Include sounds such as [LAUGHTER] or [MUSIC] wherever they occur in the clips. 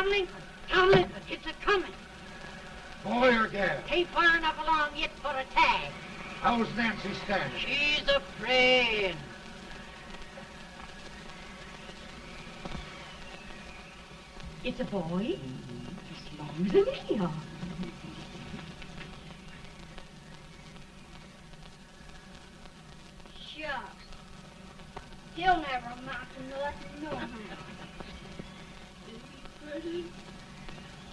Tomlin, Tomlin, it's a coming. Boy or gal? Ain't far enough along yet for a tag. How's Nancy standing? She's afraid. It's a boy. As long as a Leo. Shucks. He'll never amount to nothing, no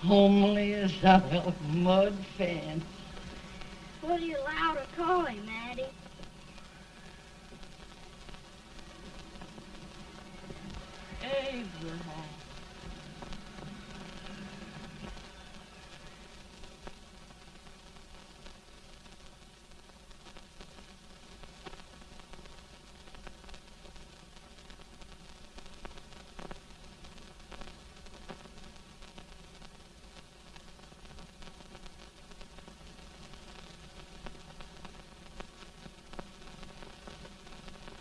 Homely as a mud fence. What are you allowed to call him, Addie? Abraham.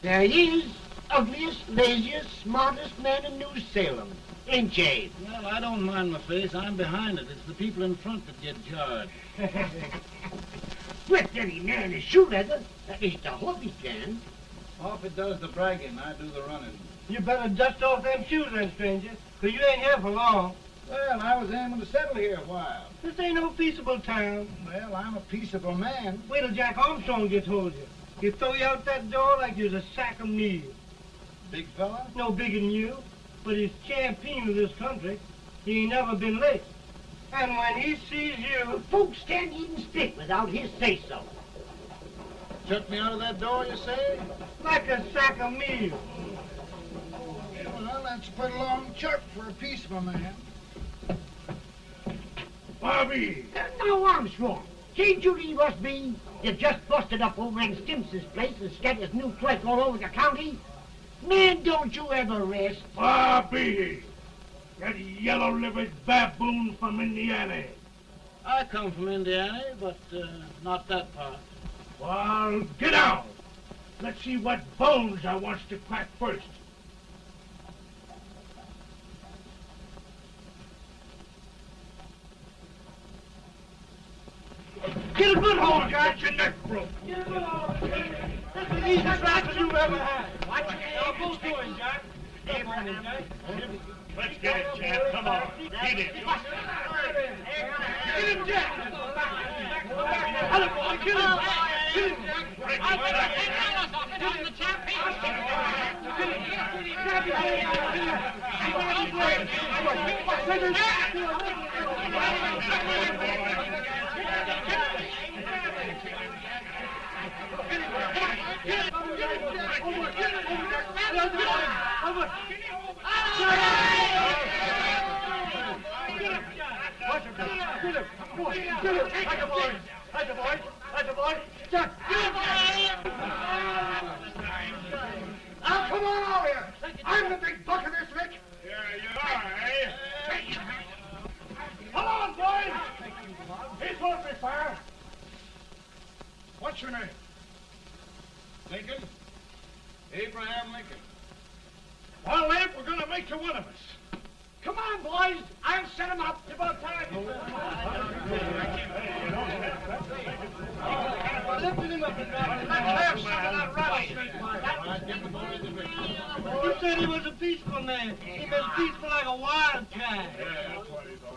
There he is, ugliest, laziest, smartest man in New Salem. Ain't ye? Well, I don't mind my face. I'm behind it. It's the people in front that get jarred. [LAUGHS] With any man is shoe leather. At least I hope he can. Off it does the bragging, I do the running. You better dust off them shoes then, stranger, 'cause you ain't here for long. Well, I was aiming to settle here a while. This ain't no peaceable town. Well, I'm a peaceable man. Wait till Jack Armstrong gets hold of you. He'll throw you out that door like you're a sack of meal. Big fella? No bigger than you, but he's champion of this country. He ain't never been late. And when he sees you... Folks can't even speak without his say-so. Shut me out of that door, you say? Like a sack of meal. Well, that's a pretty long chirp for a peaceable man. Bobby! Uh, now, Armstrong, can't you leave us be? You just busted up old man Stimpson's place and scattered his new clerk all over the county. Man, don't you ever rest. Bobby! That yellow-livered baboon from Indiana. I come from Indiana, but uh, not that part. Well, get out. Let's see what bones I wants to crack first. Get a good hold, Jack. Get your neck broke. Get a good hold. That's the easiest rifle you've ever had. Watch it. Now, both doing, Jack. Step on it, Jack. Let's get it, Jack. Come on. Get it. Get him, Jack. Hello, boy. Get him. Get him, Jack. It, Jack. Now, come on over here. I'm the big buck of this lick. Yeah, you are, eh? Come What's your name? Lincoln? Abraham Lincoln. Well, Lamp, we're going to make you one of us. Come on, boys. I'll set him up. It's about time. Lifting him up and down. Let's have some of that rattlesnake. You said he was a peaceful man. He was peaceful like a wild cat. Yeah, that's what he thought.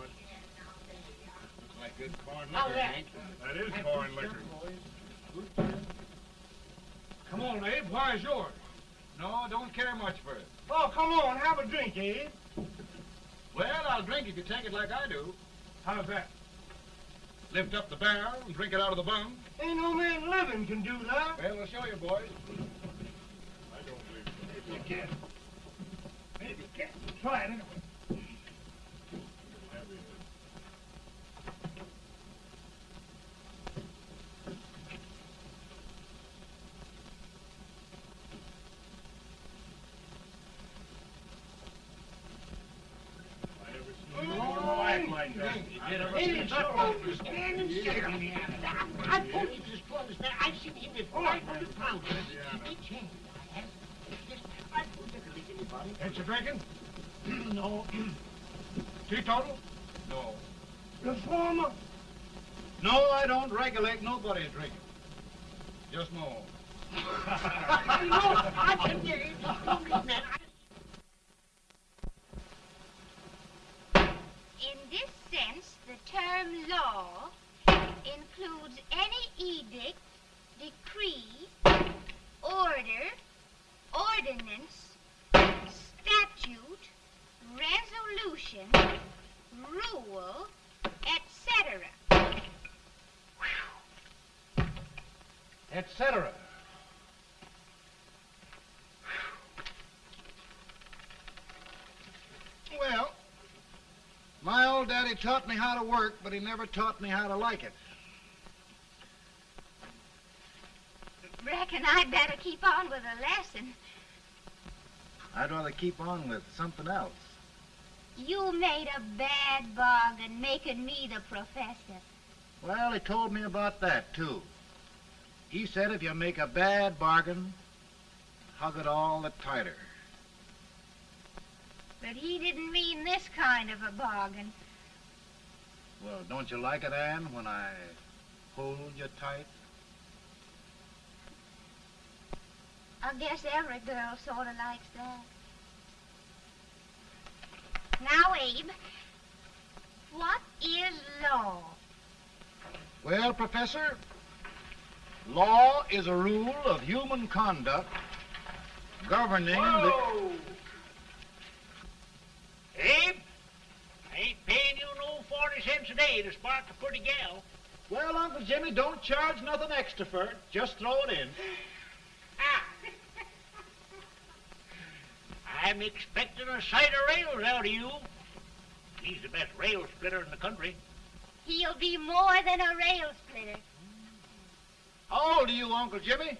Looks like good corn liquor, that? Hank. That is corn liquor. Come on, Abe. Where's yours? No, don't care much for it. Oh, come on. Have a drink, Abe. Well, I'll drink if you take it like I do. How's that? Lift up the barrel and drink it out of the bung. Ain't no man living can do that. Well, I'll show you, boys. I don't believe so. Maybe you can. Maybe you can. Try it anyway. I never you act like that. It's strongest man in Salem. I I told you it's the strongest man. I've seen him at 500 pounds. A anybody. Ain't you drinking? No. Teetotal? No. Reformer. No, I don't regulate nobody's drinking. Just. I know, I can get it. In this sense, the term law includes any edict, decree, order, ordinance, statute, resolution, rule, etc. Etc. Well, my old daddy taught me how to work, but he never taught me how to like it. Reckon I'd better keep on with the lesson. I'd rather keep on with something else. You made a bad bargain making me the professor. Well, he told me about that, too. He said if you make a bad bargain, hug it all the tighter. But he didn't mean this kind of a bargain. Well, don't you like it, Anne, when I hold you tight? I guess every girl sort of likes that. Now, Abe, what is law? Well, Professor, law is a rule of human conduct governing the... Whoa! Abe, I ain't paying you no 40 cents a day to spark a pretty gal. Well, Uncle Jimmy, don't charge nothing extra for it. Just throw it in. Ah. [LAUGHS] I'm expecting a sight of rails out of you. He's the best rail splitter in the country. He'll be more than a rail splitter. How old are you, Uncle Jimmy?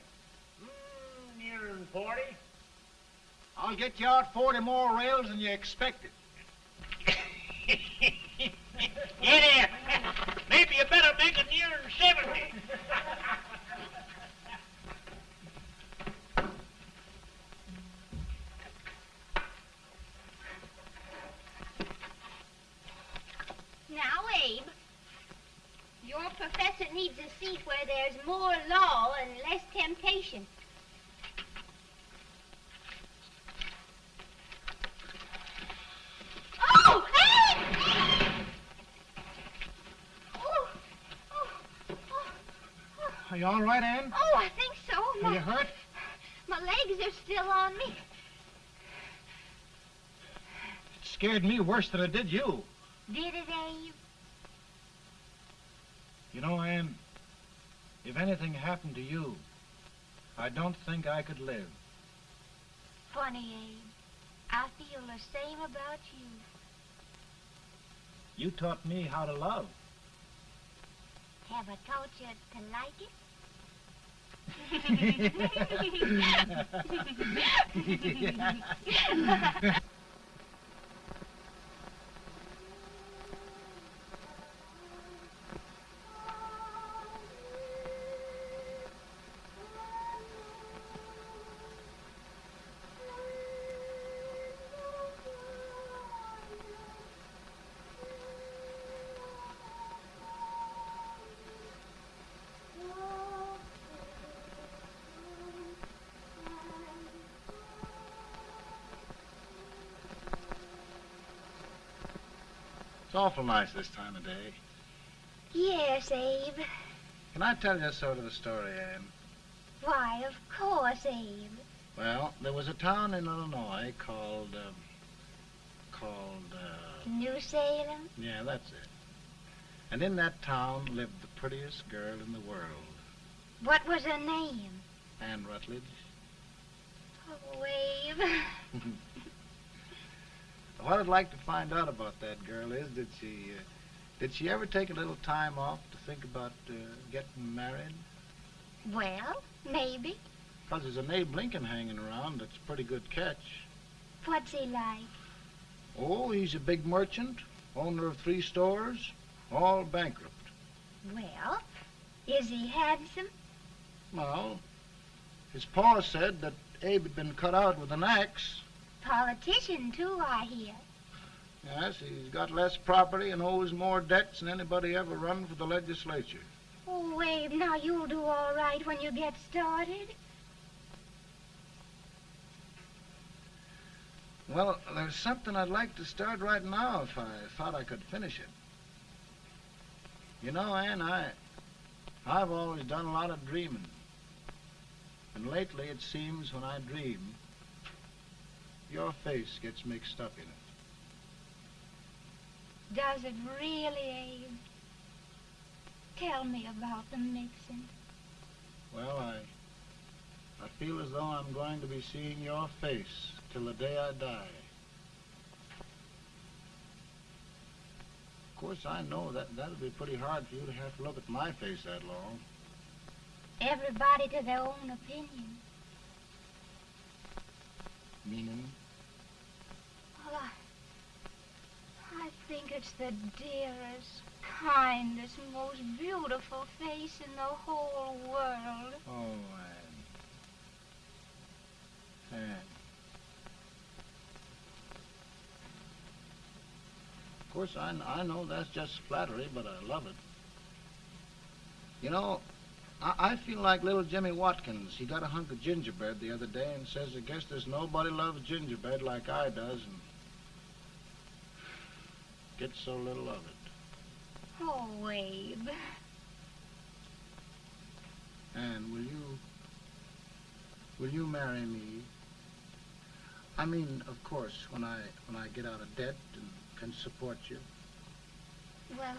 Mm, nearing 40. I'll get you out 40 more rails than you expected. There. Maybe you better make it nearing 70. Now, Abe, your professor needs a seat where there's more law and less temptation. Oh, oh, oh, oh. Are you all right, Anne? Oh, I think so. Are My, you hurt? my legs are still on me. It scared me worse than it did you. Did it, Abe? You know, Anne, if anything happened to you, I don't think I could live. Funny, Abe. I feel the same about you. You taught me how to love. Have I taught you to like it? ハハハハ! Awful nice this time of day. yes, Abe. Can I tell you sort of a story, Anne? Why, of course, Abe. Well, there was a town in Illinois called, um, called, uh, New Salem? yeah, that's it. And in that town lived the prettiest girl in the world, What was her name? Anne Rutledge. Oh, Abe. [LAUGHS] What I'd like to find out about that girl is, did she, uh, did she ever take a little time off to think about uh, getting married? Well, maybe. Because there's an Abe Lincoln hanging around that's a pretty good catch. What's he like? Oh, he's a big merchant, owner of three stores, all bankrupt. Well, is he handsome? Well, his pa said that Abe had been cut out with an axe. Politician, too, I hear. Yes, he's got less property and owes more debts than anybody ever run for the legislature. Oh, Abe, now you'll do all right when you get started. Well, there's something I'd like to start right now if I thought I could finish it. You know, Ann, I, I've always done a lot of dreaming. And lately it seems when I dream, your face gets mixed up in it. Does it really, Abe? Tell me about the mixing. Well, I, I feel as though I'm going to be seeing your face till the day I die. Of course, I know that that'll be pretty hard for you to have to look at my face that long. Everybody to their own opinion. Meaning? I think it's the dearest, kindest, most beautiful face in the whole world. Oh, Anne. Anne. Of course, I, I know that's just flattery, but I love it. You know, I, I feel like little Jimmy Watkins. He got a hunk of gingerbread the other day and says, I guess there's nobody loves gingerbread like I does and gets so little of it. Oh, Abe. Anne, will you, will you marry me? I mean, of course, when I, when I get out of debt and can support you. Well,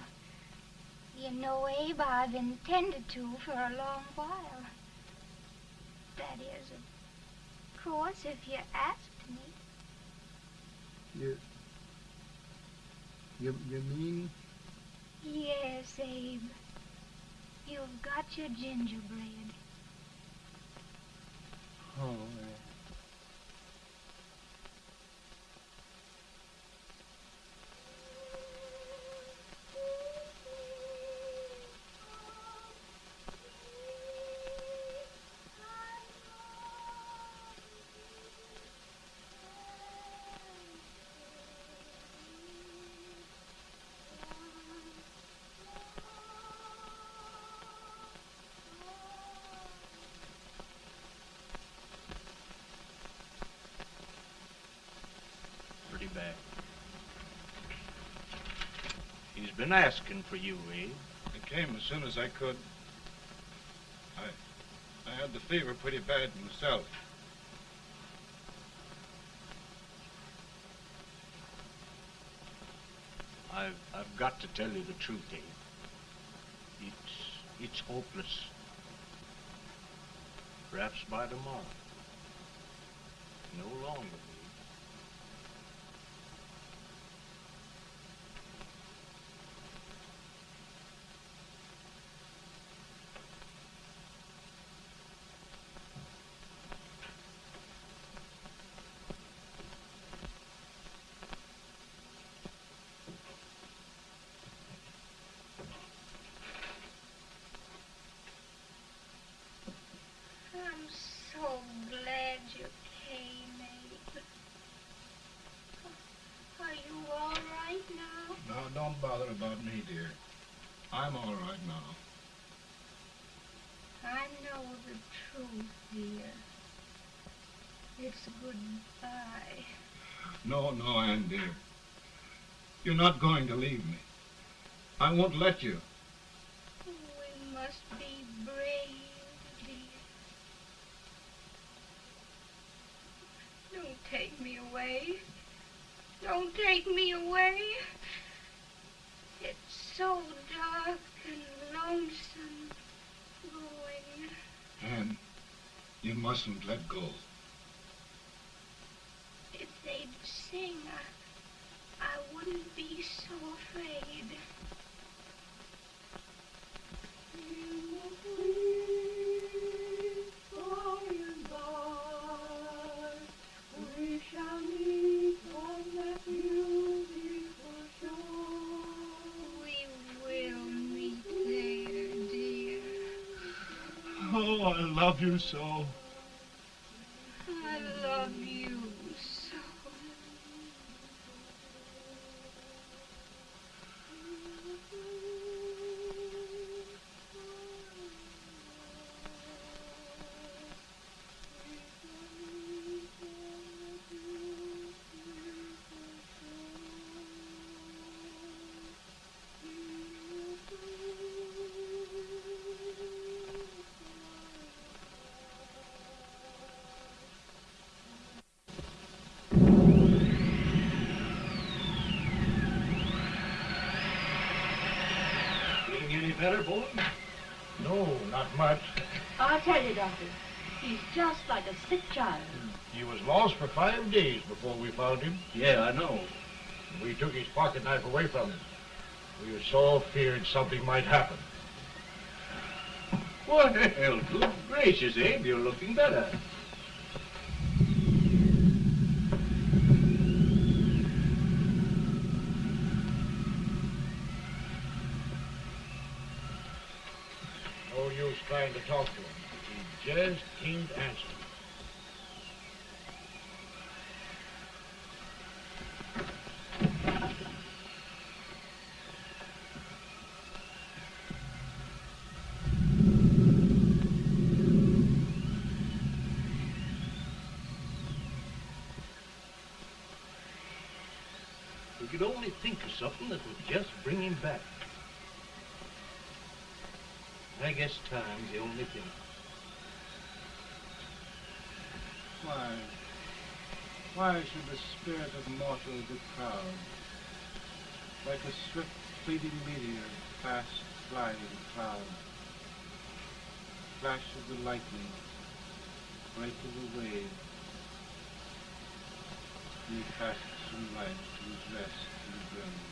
you know, Abe, I've intended to for a long while. That is, of course, if you asked me. You, you, you mean? Yes, Abe. You've got your gingerbread. Oh, been asking for you, Abe. I came as soon as I could. I, I had the fever pretty bad myself. I've, I've got to tell you the truth, Abe. It's, it's hopeless. Perhaps by tomorrow. No longer, Abe. I'm so glad you came, Abe. Are you all right now? No, don't bother about me, dear. I'm all right now. I know the truth, dear. It's a goodbye. No, no, Ann, dear. You're not going to leave me. I won't let you. Love you so. I love you tell you, Doctor. He's just like a sick child. He was lost for five days before we found him. Yeah, I know. We took his pocket knife away from him. We were so feared something might happen. Well, good gracious, Abe, you're looking better. No use trying to talk to him. He just can't answer. We could only think of something that would just bring him back. I guess time's the only thing. Why? Why should the spirit of mortal be proud? Like a swift fleeting meteor, fast flying cloud. Flash of the lightning, break of the wave. He passes from to his rest in the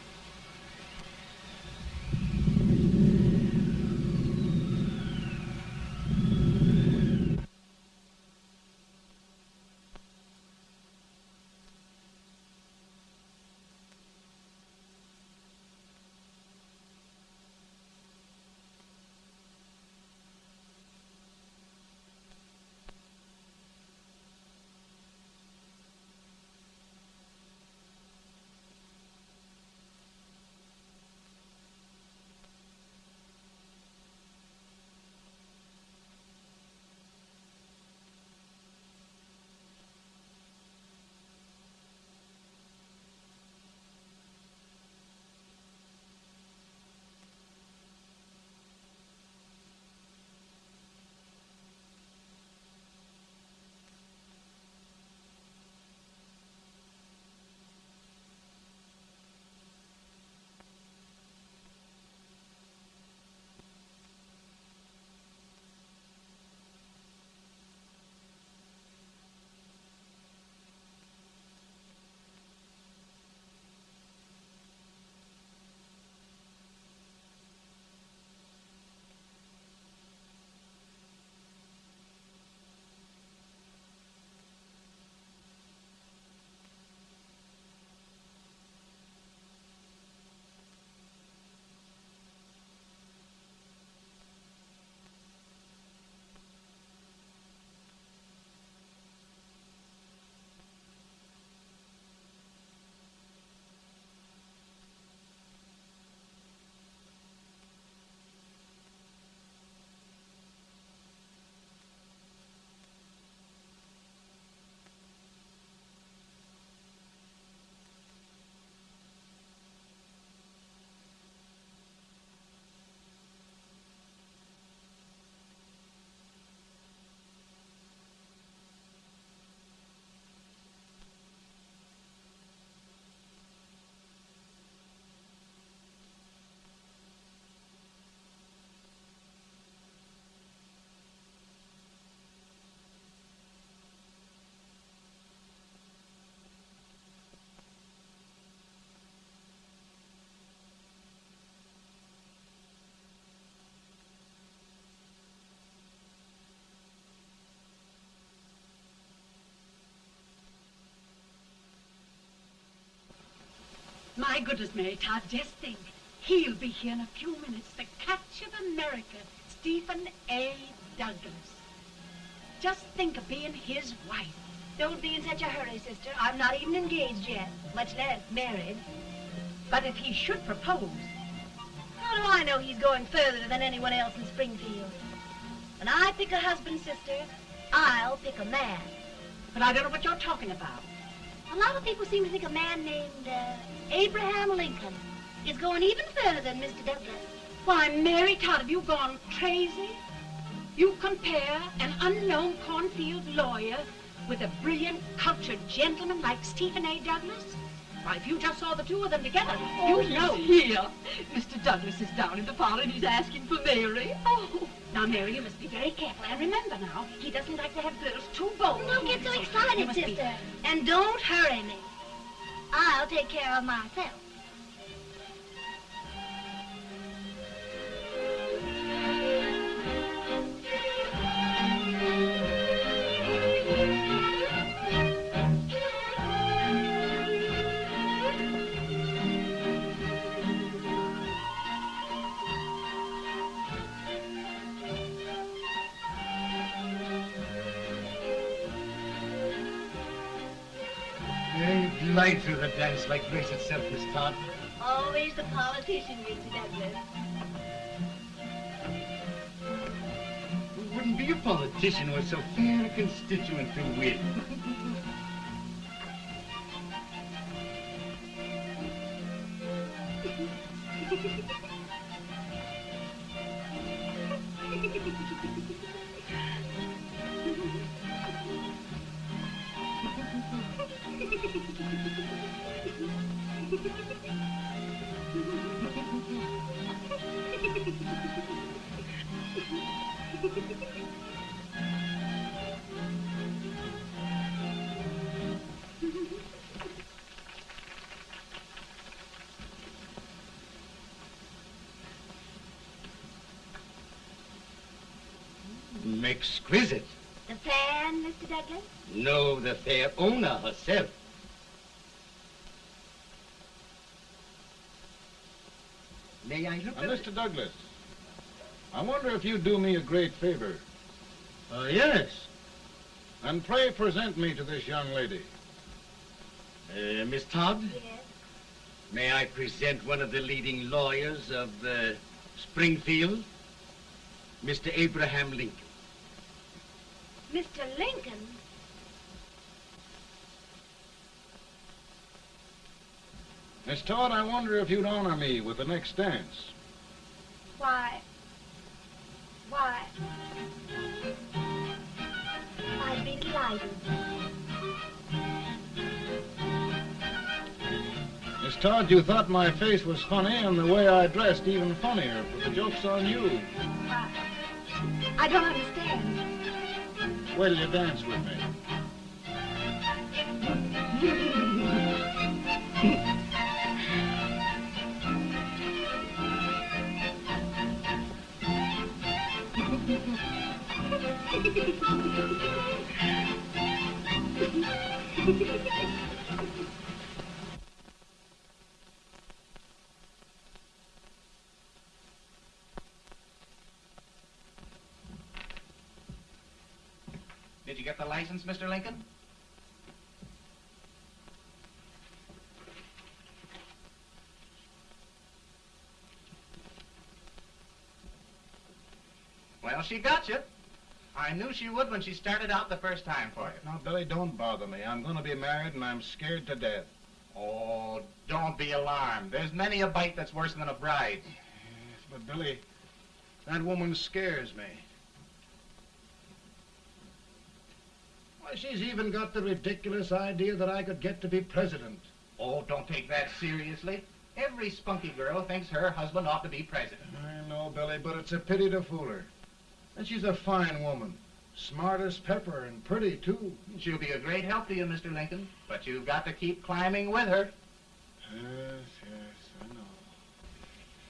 My goodness, Mary Todd, just think. He'll be here in a few minutes. The catch of America, Stephen A. Douglas. Just think of being his wife. Don't be in such a hurry, sister. I'm not even engaged yet, much less married. But if he should propose, How do I know he's going further than anyone else in Springfield? When I pick a husband, sister, I'll pick a man. but I don't know what you're talking about. A lot of people seem to think a man named uh, Abraham Lincoln is going even further than Mr. Douglas. Why, Mary Todd, have you gone crazy? You compare an unknown cornfield lawyer with a brilliant, cultured gentleman like Stephen A. Douglas? Why, if you just saw the two of them together, Oh, you'd know. here. Mr. Douglas is down in the parlor and he's asking for Mary. Oh. Now, Mary, you must be very careful. And remember now, he doesn't like to have girls too bold. Don't get so excited, must be- sister. And don't hurry me. I'll take care of myself. Through the dance like grace itself, Miss Todd. Always the politician, Mr. Douglas. Wouldn't be a politician with so fair a constituent to win. [LAUGHS] Mr. Douglas, I wonder if you'd do me a great favor. Uh, yes. And pray present me to this young lady. Uh, Miss Todd, Yes. may I present one of the leading lawyers of uh, Springfield, Mr. Abraham Lincoln. Mr. Lincoln? Miss Todd, I wonder if you'd honor me with the next dance. I'd be delighted. Miss Todd, you thought my face was funny and the way I dressed even funnier, but the joke's on you. I don't understand. Wait till you dance with me. Did [LAUGHS] Mr. Lincoln? Well, she got you. I knew she would when she started out the first time for you. Now, Billy, don't bother me. I'm going to be married and I'm scared to death. Oh, don't be alarmed. There's many a bite that's worse than a bride. But, Billy, that woman scares me. Why, she's even got the ridiculous idea that I could get to be president. Oh, don't take that seriously. Every spunky girl thinks her husband ought to be president. I know, Billy, but it's a pity to fool her. And she's a fine woman. Smart as pepper and pretty, too. She'll be a great help to you, Mr. Lincoln, but you've got to keep climbing with her. Yes, yes, I know.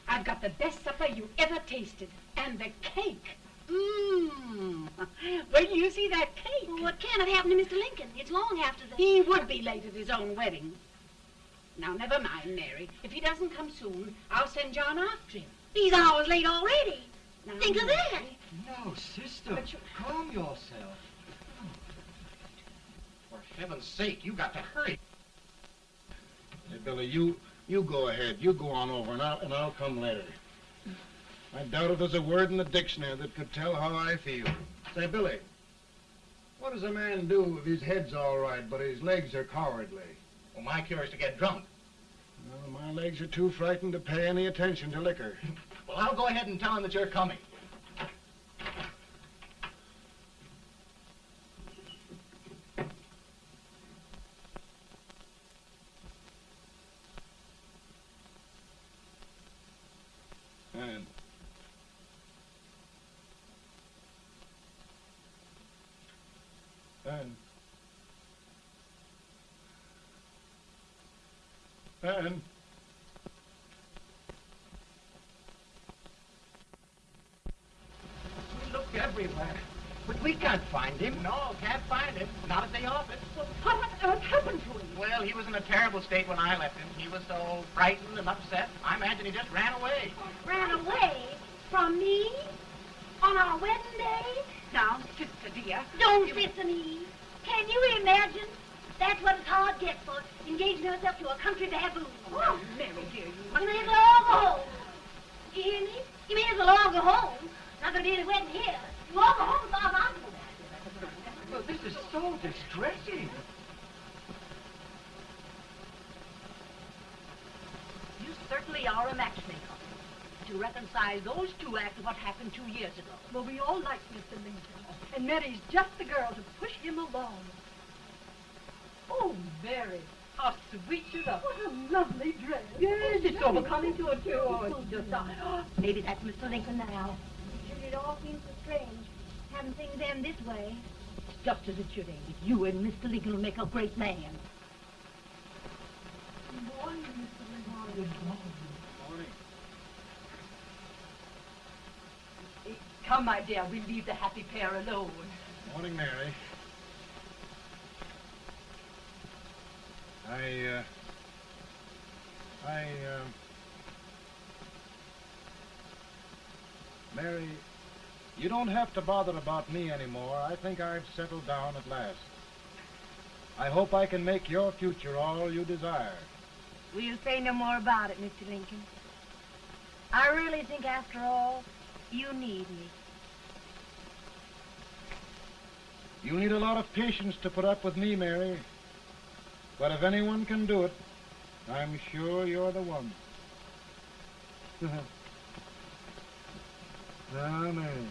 I've got the best supper you ever tasted. And the cake. Mmm. [LAUGHS] Wait till you see that cake. Well, what can have happened to Mr. Lincoln? It's long after the... He would be late at his own wedding. Now, never mind, Mary. If he doesn't come soon, I'll send John after him. He's hours late already. Now, Think of that. No, sister. But you- Calm yourself. For heaven's sake, you got to hurry. Hey, Billy, you you go ahead. You go on over, and I'll, and I'll come later. I doubt if there's a word in the dictionary that could tell how I feel. Say, Billy, what does a man do if his head's all right, but his legs are cowardly? Well, my cure is to get drunk. Well, my legs are too frightened to pay any attention to liquor. [LAUGHS] well, I'll go ahead and tell him that you're coming. And Ben. Ben. We looked everywhere, but we can't find him. No, can't find him. Not at the office. What on earth happened to him? Well, he was in a terrible state when I left him. He was so frightened and upset. I imagine he just ran away. Ran away from me on our wedding day? Now, sister dear. Don't sister me. Can you imagine? That's what it's hard get for engaging herself to a country baboon. Oh, Mary dear, you You may as well all go home. You hear me? You may as well all go home. Not gonna be any wedding here. You all go home as far as I'm concerned. Well, this is so distressing. You certainly are a matchmaker. To reconcile those two after what happened two years ago. Well, we all like Mr. Lincoln. And Mary's just the girl to push him along. Oh, Mary, how sweet you look. What a lovely dress. Yes, it's so becoming to her, too. Oh, it's just, uh, maybe that's Mr. Lincoln now. Sure, it all seems so strange. Having things end this way. It's just as it should end. You and Mr. Lincoln will make a great man. Good morning, Mr. Lincoln. Good morning. Morning. Come, my dear, we'll leave the happy pair alone. Morning, Mary. I, uh, I, uh, Mary, you don't have to bother about me anymore. I think I've settled down at last. I hope I can make your future all you desire. We'll say no more about it, Mr. Lincoln. I really think, after all, you need me. You need a lot of patience to put up with me, Mary. But if anyone can do it, I'm sure you're the one. now, [LAUGHS] ah, Mary.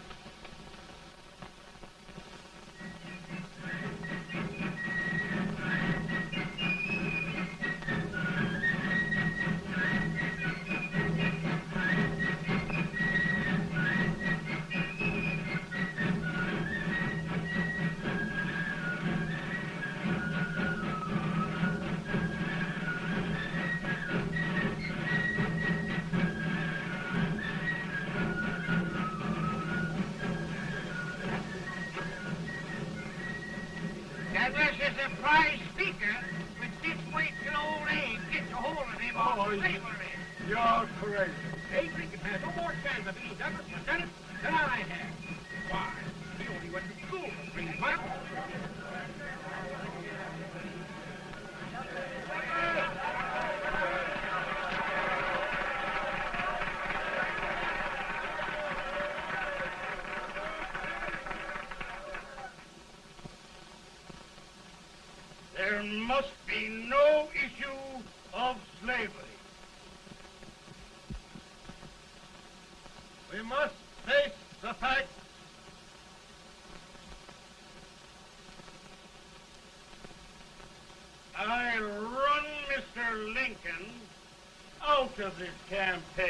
Of this campaign.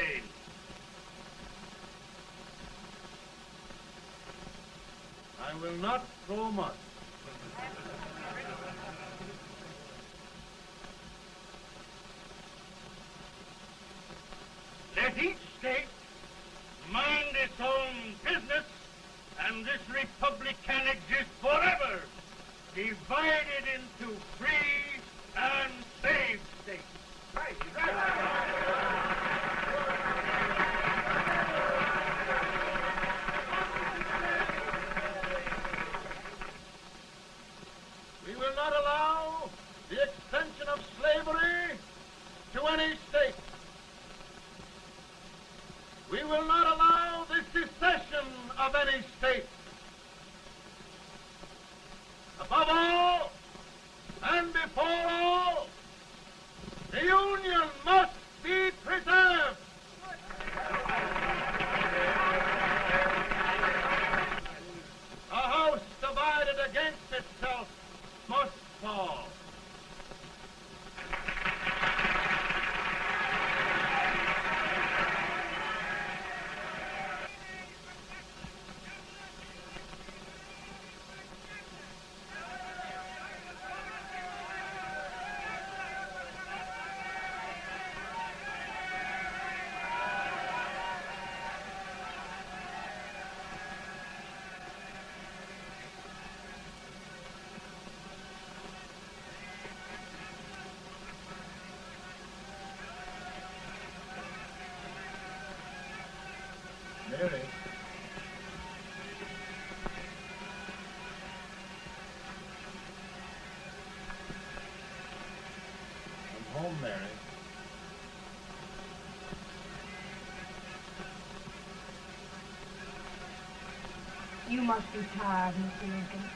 Must be tired, Mr. Lincoln.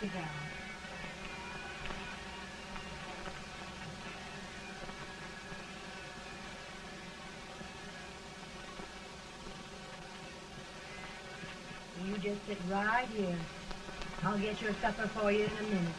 Sit down. You just sit right here. I'll get your supper for you in a minute.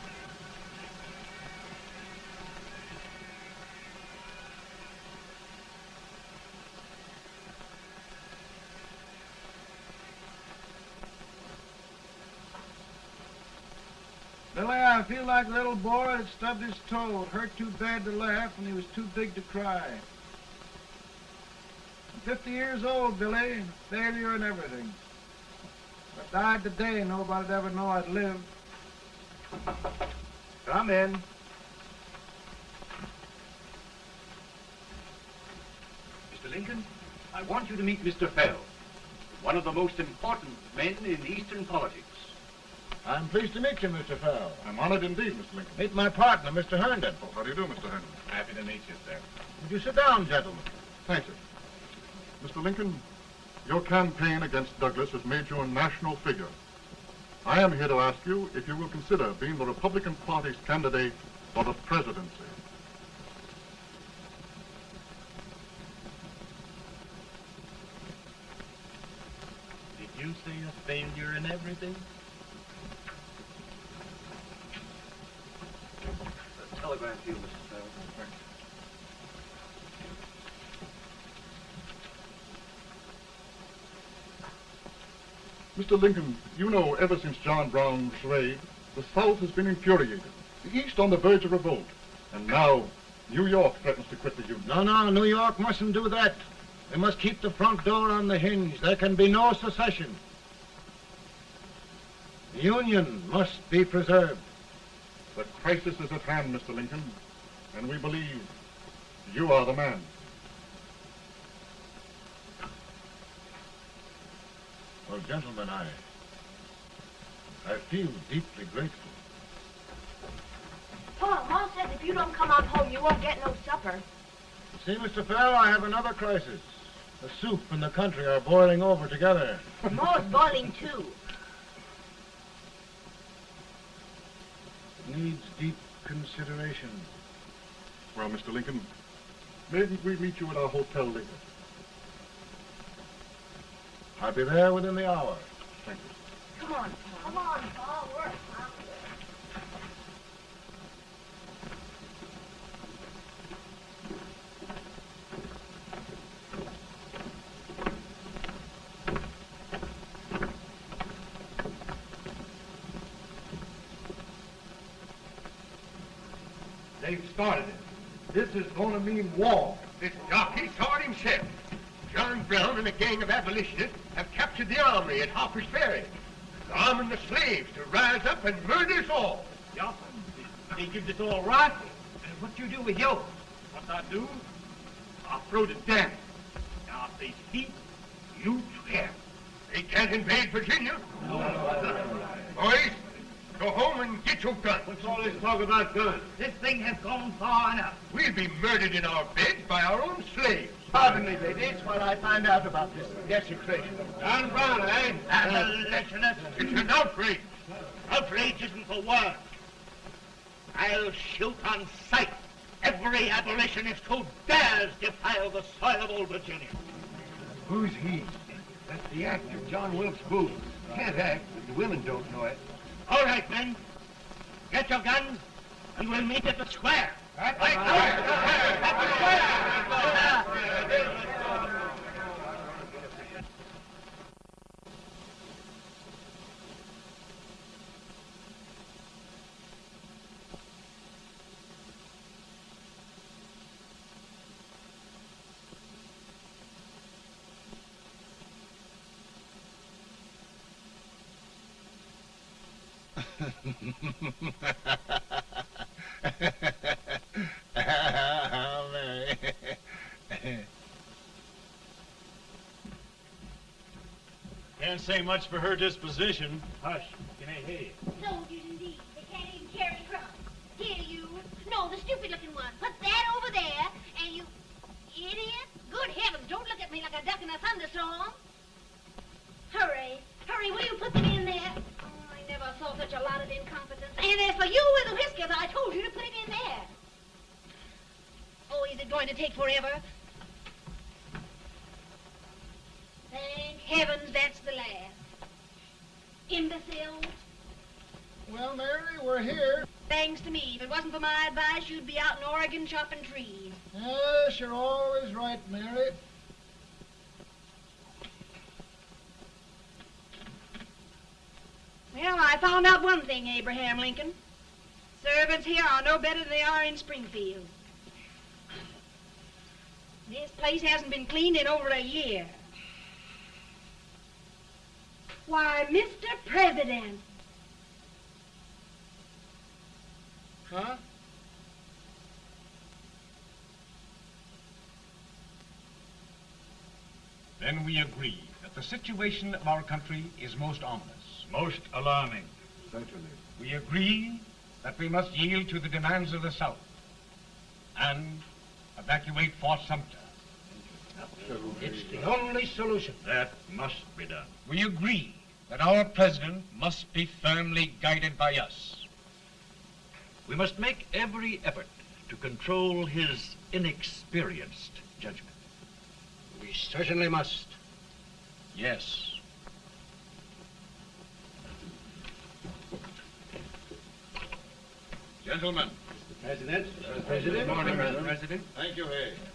Billy, Like a little boy that stubbed his toe. It hurt too bad to laugh and he was too big to cry. I'm 50 years old, Billy, failure and everything. If I died today, nobody'd ever know I'd lived. Come in. Mr. Lincoln, I want you to meet Mr. Fell, one of the most important men in Eastern politics. I'm pleased to meet you, Mr. Fell. I'm honored indeed, Mr. Lincoln. Meet my partner, Mr. Herndon. Oh, how do you do, Mr. Herndon? Happy to meet you, sir. Would you sit down, gentlemen? Thank you. Mr. Lincoln, your campaign against Douglas has made you a national figure. I am here to ask you if you will consider being the Republican Party's candidate for the presidency. Did you say a failure in everything? Telegram to you, Mr. Fell. Mr. Lincoln, you know ever since John Brown's raid, the South has been infuriated, the East on the verge of revolt, and now New York threatens to quit the Union. No, no, New York mustn't do that. They must keep the front door on the hinge. There can be no secession. The Union must be preserved. The crisis is at hand, Mr. Lincoln, and we believe you are the man. Well, gentlemen, I... I feel deeply grateful. Paul, Ma says if you don't come on home, you won't get no supper. See, Mr. Fell, I have another crisis. The soup and the country are boiling over together. Ma's boiling too. Needs deep consideration. Well, Mr. Lincoln, maybe we meet you at our hotel later. I'll be there within the hour. Thank you. Come on, Paul. Come on, Paul. We're They've started it. This is going to mean war. This jockey saw it himself. John Brown and a gang of abolitionists have captured the armory at Harper's Ferry. They're arming the slaves to rise up and murder us all. Yup. They give us all rifles. And what do you do with yours? What I do? I'll throw the damn. Now, if they speak, you swear. They can't invade Virginia. No. Boys, go home and get your guns. What's all this talk about guns? This thing has gone far enough. We'll be murdered in our beds by our own slaves. Pardon me, ladies, while I find out about this desecration. John Brown, eh? Abolitionist. It's an outrage. Outrage isn't the word. I'll shoot on sight every abolitionist who dares defile the soil of old Virginia. Who's he? That's the actor, John Wilkes Booth. Can't act, but the women don't know it. All right, men. Get your guns, and we'll meet at the square. At the square. At the square. Mary. [LAUGHS] Can't say much for her disposition. Hush, can I hear you? Soldiers indeed. They can't even carry crumbs. Here you. No, the stupid looking one. Put that over there, and you... Idiot. Good heavens, don't look at me like a duck in a thunderstorm. And as for you and the whiskers, I told you to put it in there. Oh, is it going to take forever? Thank heavens that's the last. Imbeciles. Well, Mary, we're here. Thanks to me. If it wasn't for my advice, you'd be out in Oregon chopping trees. Yes, you're always right, Mary. Found out one thing, Abraham Lincoln. Servants here are no better than they are in Springfield. This place hasn't been cleaned in over a year. Why, Mr. President. Huh? Then we agree that the situation of our country is most ominous. Most alarming. Certainly. We agree that we must yield to the demands of the South and evacuate Fort Sumter. It's the only solution. That must be done. We agree that our president must be firmly guided by us. We must make every effort to control his inexperienced judgment. We certainly must. Yes. Gentlemen. President. Uh, President. Good morning, President. President. Thank you, Hay.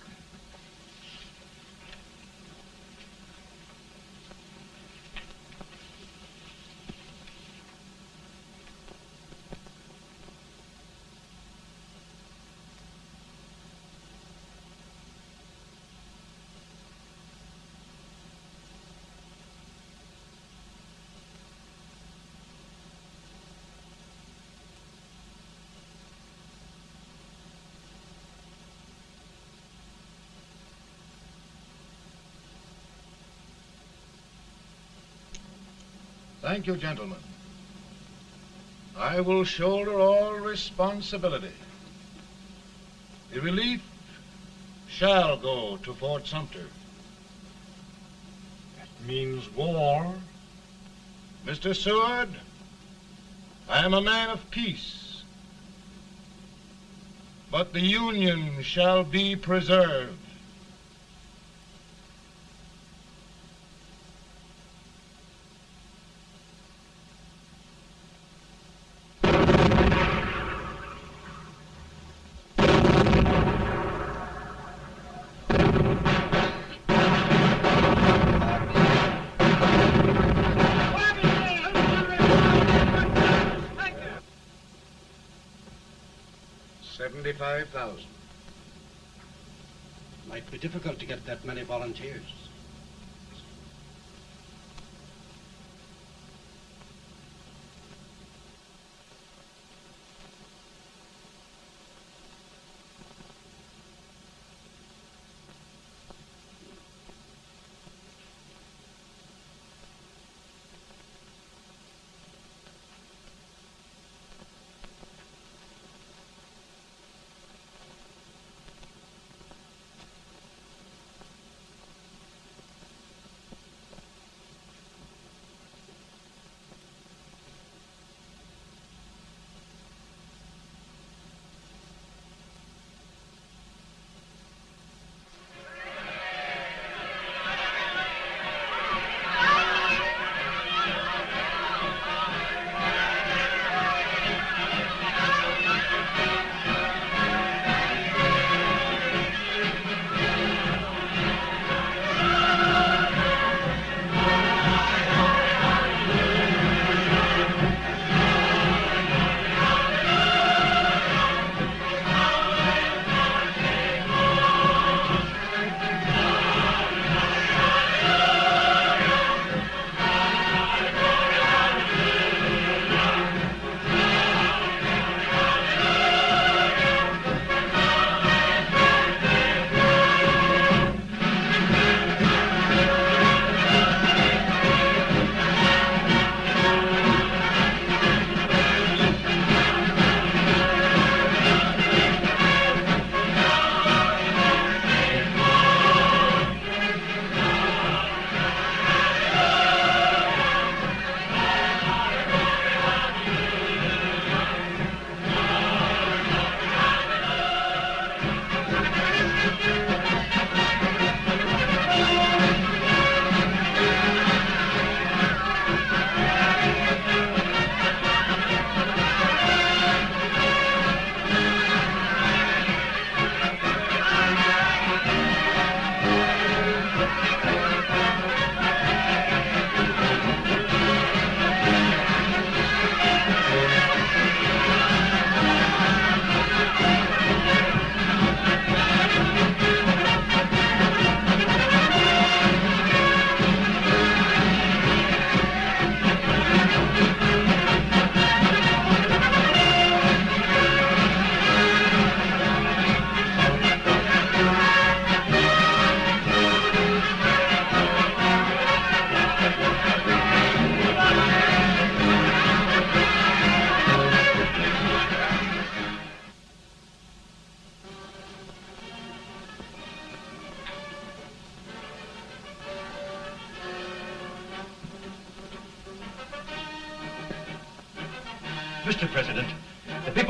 Thank you, gentlemen. I will shoulder all responsibility. The relief shall go to Fort Sumter. That means war. Mr. Seward, I am a man of peace. But the Union shall be preserved. Thousand. Might be difficult to get that many volunteers.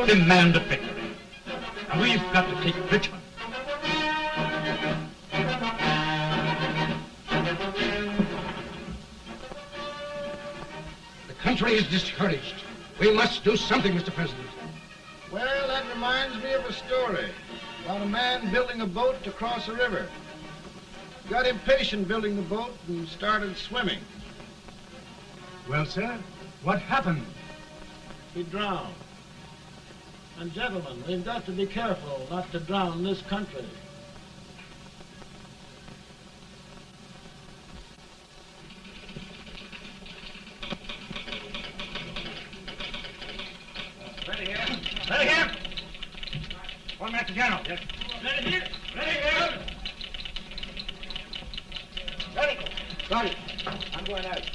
Demand a victory. And we've got to take Richmond. The country is discouraged. We must do something, Mr. President. Well, that reminds me of a story about a man building a boat to cross a river. Got impatient building the boat and started swimming. Well, sir, what happened? He drowned. And gentlemen, we've got to be careful not to drown this country. Ready here. Ready here. One General. Yes. Ready here. Ready here. Ready. Ready. I'm going out.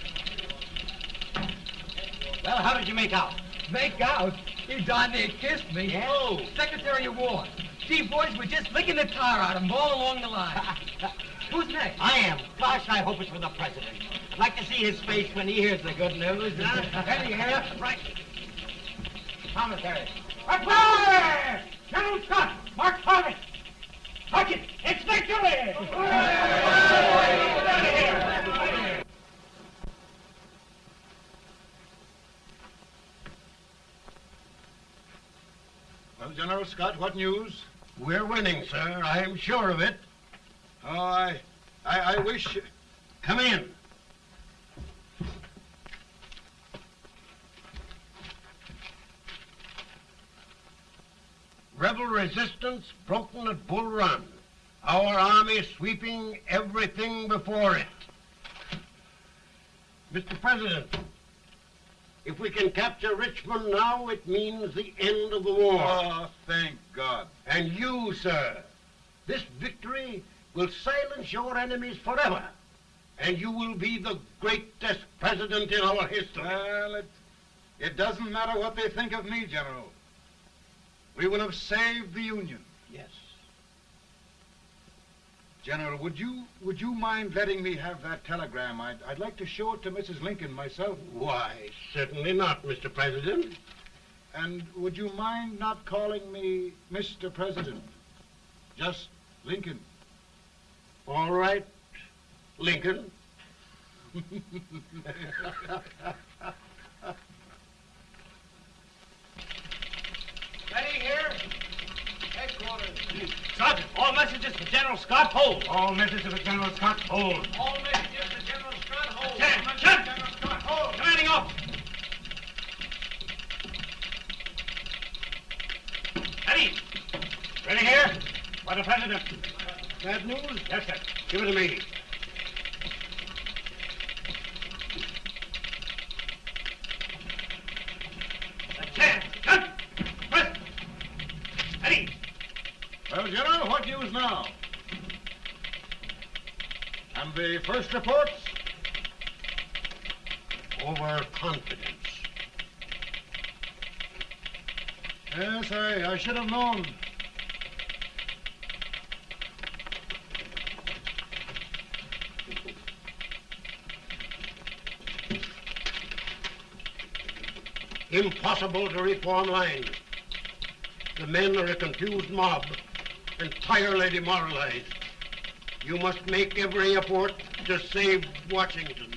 Well, how did you make out? Make out? He darn near kissed me. Yeah? Oh, Secretary of War. Gee, boys, we're just licking the tar out of him all along the line. [LAUGHS] Who's next? I am. Gosh, I hope it's for the president. I'd like to see his face when he hears the good news. Huh? [LAUGHS] Ready here. Right. Commissary. Report! General Scott, Mark Harvey. Sergeant, it's victory! Well, General Scott, what news? We're winning, sir. I'm sure of it. Oh, I, I, I wish... Come in. Rebel resistance broken at Bull Run. Our army sweeping everything before it. Mr. President, if we can capture Richmond now, it means the end of the war. Oh, thank God. And you, sir, this victory will silence your enemies forever. And you will be the greatest president in our history. Well, it, it doesn't matter what they think of me, General. We will have saved the Union. Yes. General, would you would you mind letting me have that telegram? I'd, I'd like to show it to Mrs. Lincoln myself. Why, certainly not, Mr. President. And would you mind not calling me Mr. President? Just Lincoln. All right, Lincoln. [LAUGHS] Ready here. Headquarters. Sergeant, all messages for General Scott hold. All messages for General Scott hold. All messages for General Scott hold. Chen, Chen. General Scott hold. Commanding officer. Ready. Ready here. For the President. Bad news? Yes, sir. Give it to me. Chen, Chen. President. Ready. Well, General, news now? And the first reports? Overconfidence. Yes, I, I should have known. Impossible to reform lines. The men are a confused mob, entirely demoralized. You must make every effort to save Washington.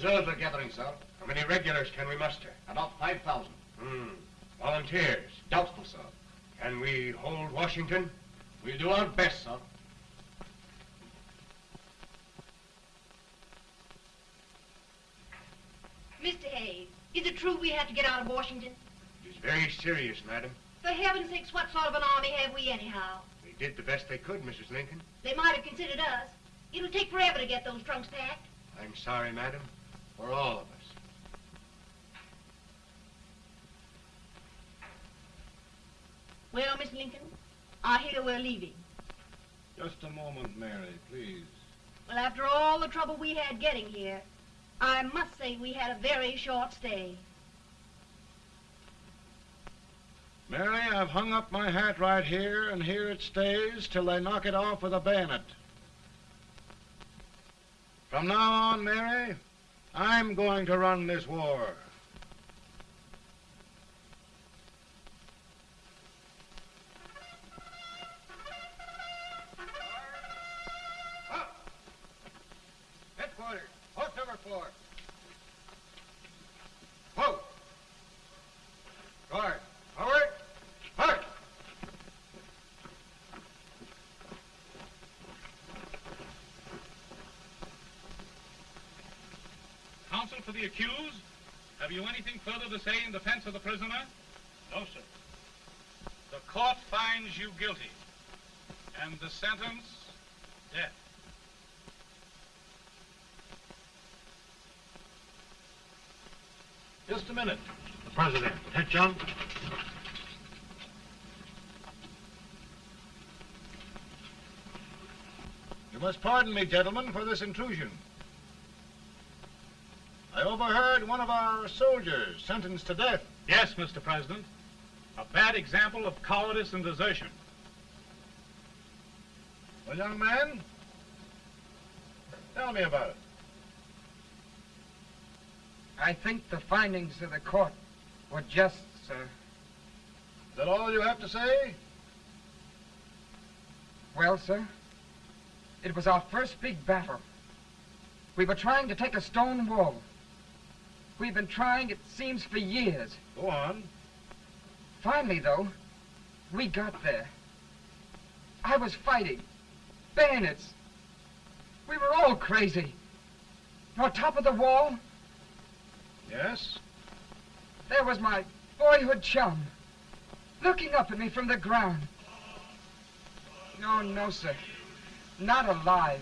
Reserves are gathering, sir. How many regulars can we muster? About 5,000. Hmm. Volunteers? Doubtful, sir. Can we hold Washington? We'll do our best, sir. Mr. Hayes, is it true we have to get out of Washington? It is very serious, madam. For heaven's sakes, what sort of an army have we anyhow? They did the best they could, Mrs. Lincoln. They might have considered us. It'll take forever to get those trunks packed. I'm sorry, madam, for all of us. Well, Miss Lincoln, I hear we're leaving. Just a moment, Mary, please. Well, after all the trouble we had getting here, I must say we had a very short stay. Mary, I've hung up my hat right here, and here it stays till they knock it off with a bayonet. From now on, Mary, I'm going to run this war. Guard, for the accused, have you anything further to say in defense of the prisoner? No, sir. The court finds you guilty, and the sentence, death. Just a minute. The president. John. You must pardon me, gentlemen, for this intrusion. I overheard one of our soldiers sentenced to death. Yes, Mr. President. A bad example of cowardice and desertion. Well, young man, tell me about it. I think the findings of the court were just, sir. Is that all you have to say? Well, sir, it was our first big battle. We were trying to take a stone wall. We've been trying, it seems, for years. Go on. Finally, though, we got there. I was fighting. Bayonets. We were all crazy. On top of the wall, Yes? there was my boyhood chum, looking up at me from the ground. No, no, sir. Not alive.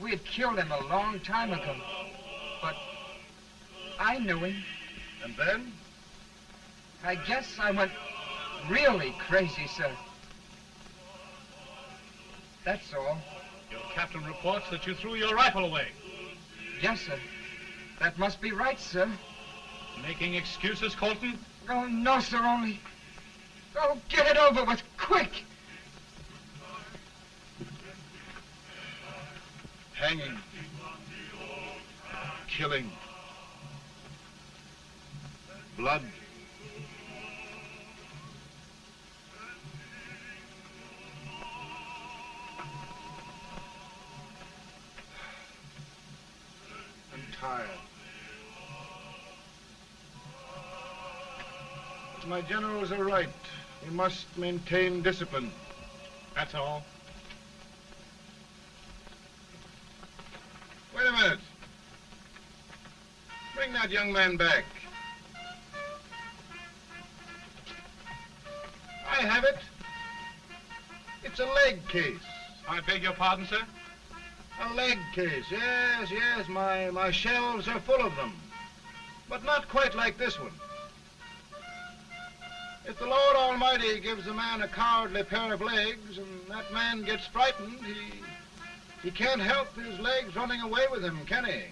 We had killed him a long time ago. But I knew him. And then? I guess I went really crazy, sir. That's all. Your captain reports that you threw your rifle away. Yes, sir. That must be right, sir. Making excuses, Colton? Oh, no, sir, only... Oh, get it over with, quick! Hanging. Killing. Blood. I'm tired. My generals are right. We must maintain discipline. That's all. Wait a minute. Bring that young man back. I have it. It's a leg case. I beg your pardon, sir? A leg case, yes, yes. My, my shelves are full of them. But not quite like this one. If the Lord Almighty gives a man a cowardly pair of legs and that man gets frightened, he, he can't help his legs running away with him, can he?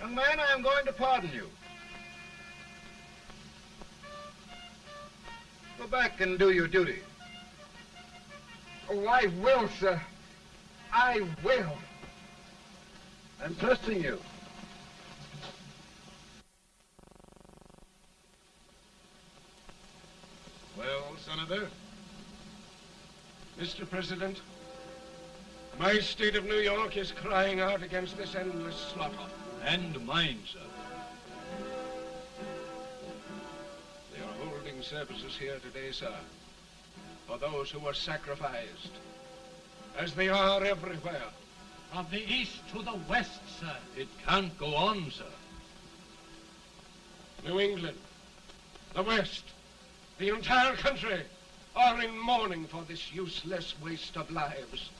Young man, I am going to pardon you. Go back and do your duty. Oh, I will, sir. I will. I'm trusting you. Well, Senator? Mr. President, My state of New York is crying out against this endless slaughter. And mine, sir. Services here today, sir, for those who were sacrificed, as they are everywhere. From the east to the west, sir. It can't go on, sir. New England, the West, the entire country are in mourning for this useless waste of lives.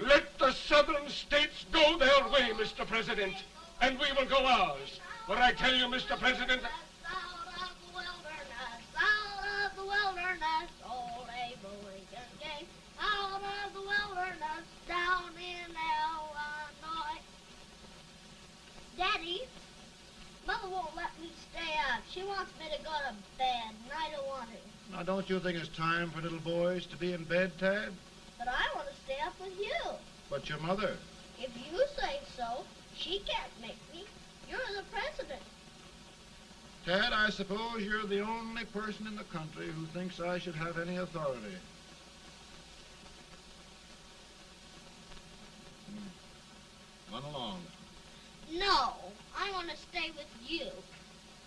Let the southern states go their way, Mr. President, and we will go ours. But I tell you, Mr. President, Mother won't let me stay up. She wants me to go to bed, and I don't want to. Now, don't you think it's time for little boys to be in bed, Tad? But I want to stay up with you. But your mother. If you say so, she can't make me. You're the president. Tad, I suppose you're the only person in the country who thinks I should have any authority. Hmm. Run along. No, I want to stay with you.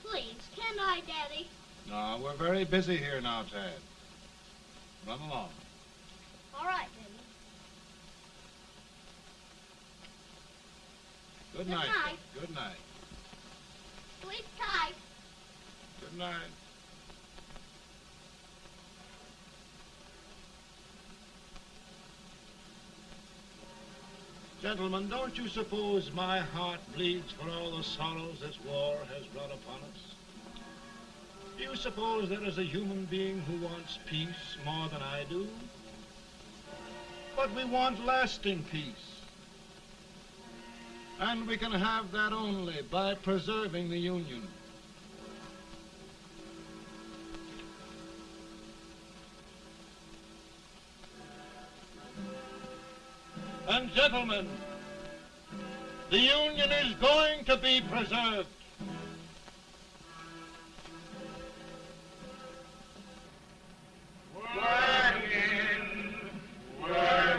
Please, can I, Daddy? No, we're very busy here now, Tad. Run along. All right, Daddy. Good, Good night. night. Good night. Sleep tight. Good night. Gentlemen, don't you suppose my heart bleeds for all the sorrows this war has brought upon us? Do you suppose there is a human being who wants peace more than I do? But we want lasting peace. And we can have that only by preserving the Union. And gentlemen, the Union is going to be preserved. Working, working,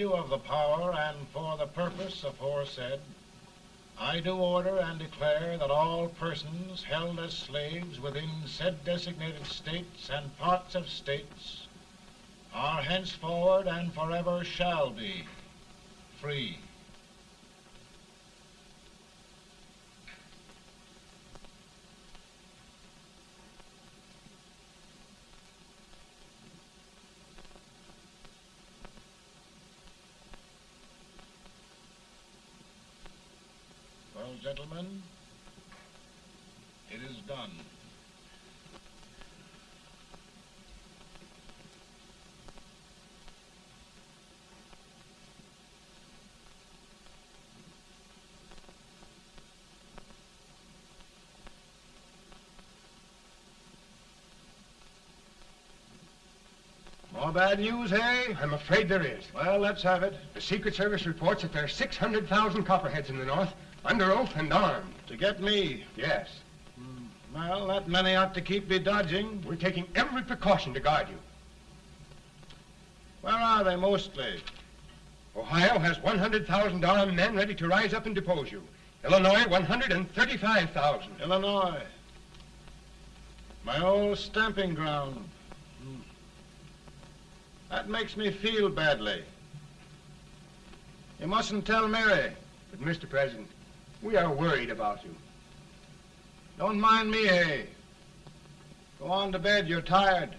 virtue of the power and for the purpose aforesaid, I do order and declare that all persons held as slaves within said designated states and parts of states are henceforward and forever shall be free. Well, gentlemen, it is done. More bad news, hey? I'm afraid there is. Well, let's have it. The Secret Service reports that there are 600,000 copperheads in the North, under oath and armed. To get me? Yes. Hmm. Well, that many ought to keep me dodging. We're taking every precaution to guard you. Where are they mostly? Ohio has 100,000 armed men ready to rise up and depose you. Illinois, 135,000. Illinois. My old stamping ground. Makes me feel badly. You mustn't tell Mary. But, Mr. President, we are worried about you. Don't mind me, Hay. Go on to bed. You're tired.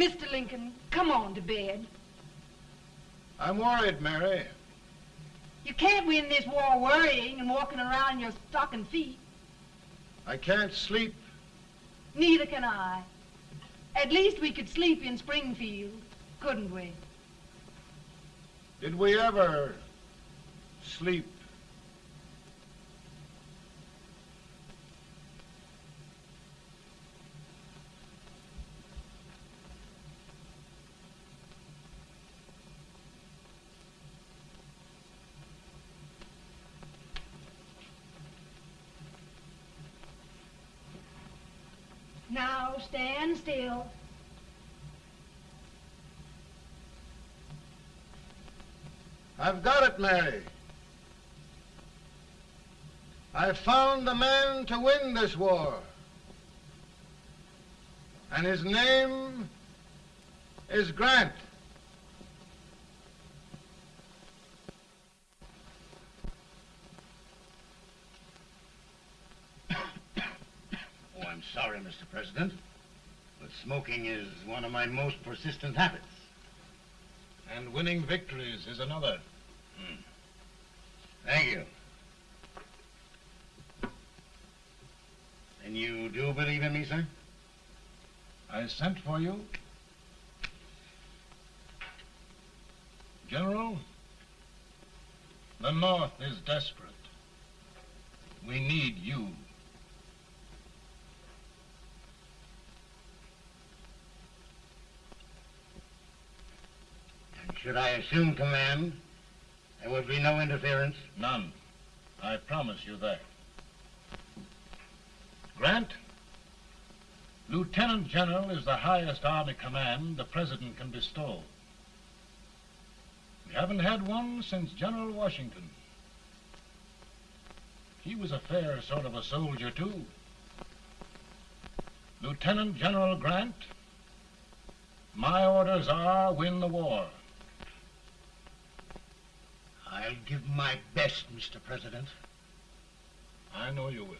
Mr. Lincoln, come on to bed. I'm worried, Mary. You can't win this war worrying and walking around in your stocking feet. I can't sleep. Neither can I. At least we could sleep in Springfield, couldn't we? Did we ever sleep? Now stand still. I've got it, Mary. I've found the man to win this war. And his name is Grant. [COUGHS] Oh, I'm sorry, Mr. President, but smoking is one of my most persistent habits. And winning victories is another. Hmm. Thank you. And you do believe in me, sir? I sent for you. General, the North is desperate. We need you. Should I assume command, there would be no interference? None. I promise you that. Grant, Lieutenant General is the highest Army command the President can bestow. We haven't had one since General Washington. He was a fair sort of a soldier, too. Lieutenant General Grant, my orders are win the war. I'll give my best, Mr. President. I know you will.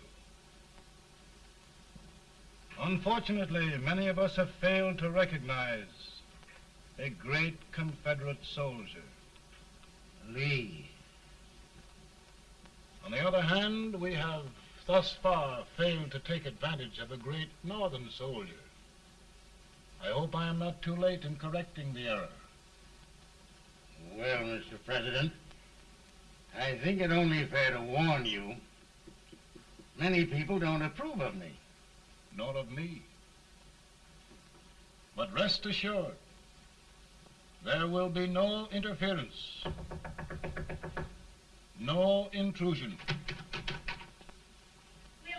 Unfortunately, many of us have failed to recognize a great Confederate soldier. Lee. On the other hand, we have thus far failed to take advantage of a great Northern soldier. I hope I am not too late in correcting the error. Well, Mr. President, I think it only fair to warn you. Many people don't approve of me. Nor of me. But rest assured, there will be no interference, no intrusion. Well,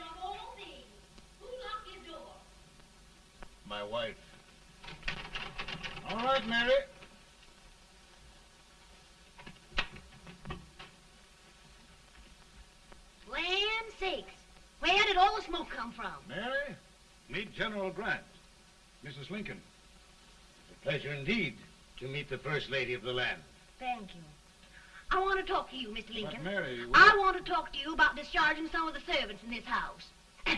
of all things, who locked your door? My wife. All right, Mary. Land sakes. Where did all the smoke come from? Mary, meet General Grant. Mrs. Lincoln. It's a pleasure indeed to meet the First Lady of the land. Thank you. I want to talk to you, Mr. Lincoln. But Mary, I want to talk to you about discharging some of the servants in this house. [COUGHS] well,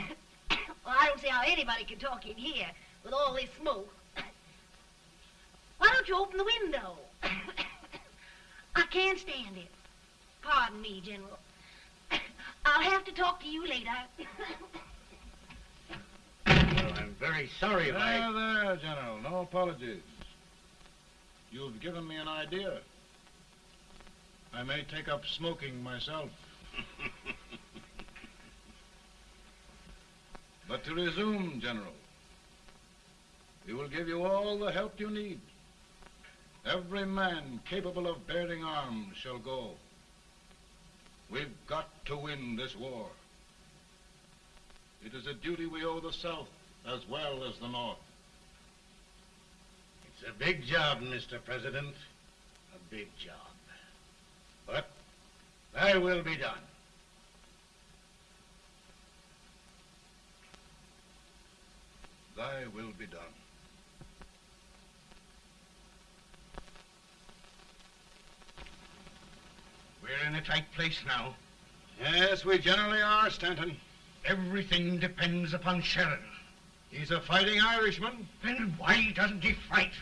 I don't see how anybody can talk in here with all this smoke. [COUGHS] Why don't you open the window? [COUGHS] I can't stand it. Pardon me, General. I'll have to talk to you later. Well, I'm very sorry if I... There, there, General. No apologies. You've given me an idea. I may take up smoking myself. [LAUGHS] but to resume, General, we will give you all the help you need. Every man capable of bearing arms shall go. We've got to win this war. It is a duty we owe the South as well as the North. It's a big job, Mr. President. A big job. But thy will be done. Thy will be done. We're in a tight place now. Yes, we generally are, Stanton. Everything depends upon Sheridan. He's a fighting Irishman. Then why doesn't he fight?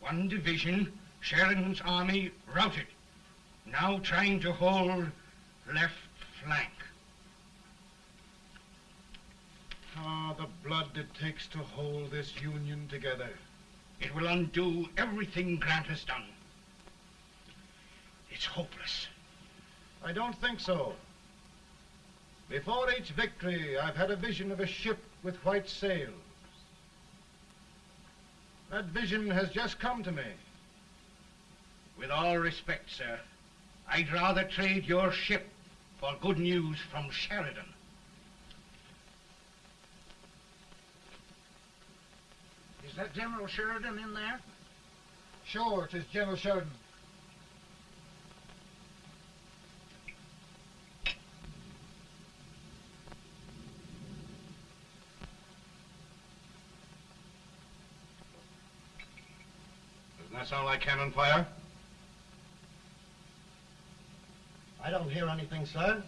One division, Sheridan's army, routed. Now trying to hold left flank. Ah, the blood it takes to hold this Union together. It will undo everything Grant has done. It's hopeless. I don't think so. Before each victory, I've had a vision of a ship with white sails. That vision has just come to me. With all respect, sir, I'd rather trade your ship for good news from Sheridan. Is that General Sheridan in there? Sure, it is General Sheridan. Doesn't that sound like cannon fire? I don't hear anything, sir.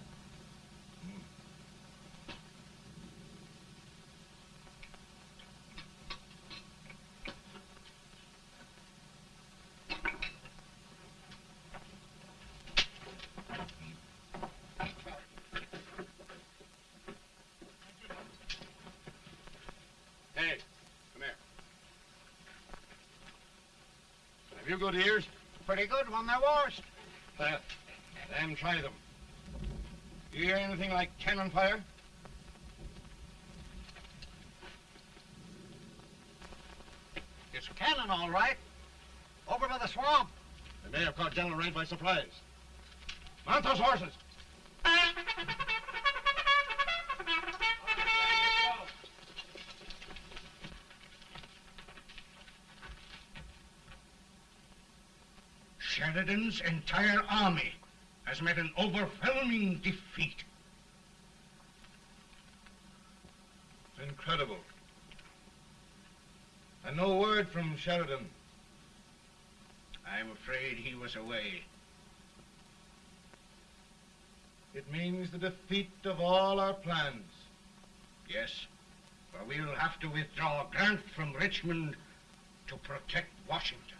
Good ears? Pretty good when they're washed. Uh, then try them. You hear anything like cannon fire? It's cannon, all right. Over by the swamp. They may have caught General Range by surprise. Mount those horses. Sheridan's entire army has met an overwhelming defeat. It's incredible. And no word from Sheridan. I'm afraid he was away. It means the defeat of all our plans. Yes, for we'll have to withdraw Grant from Richmond to protect Washington.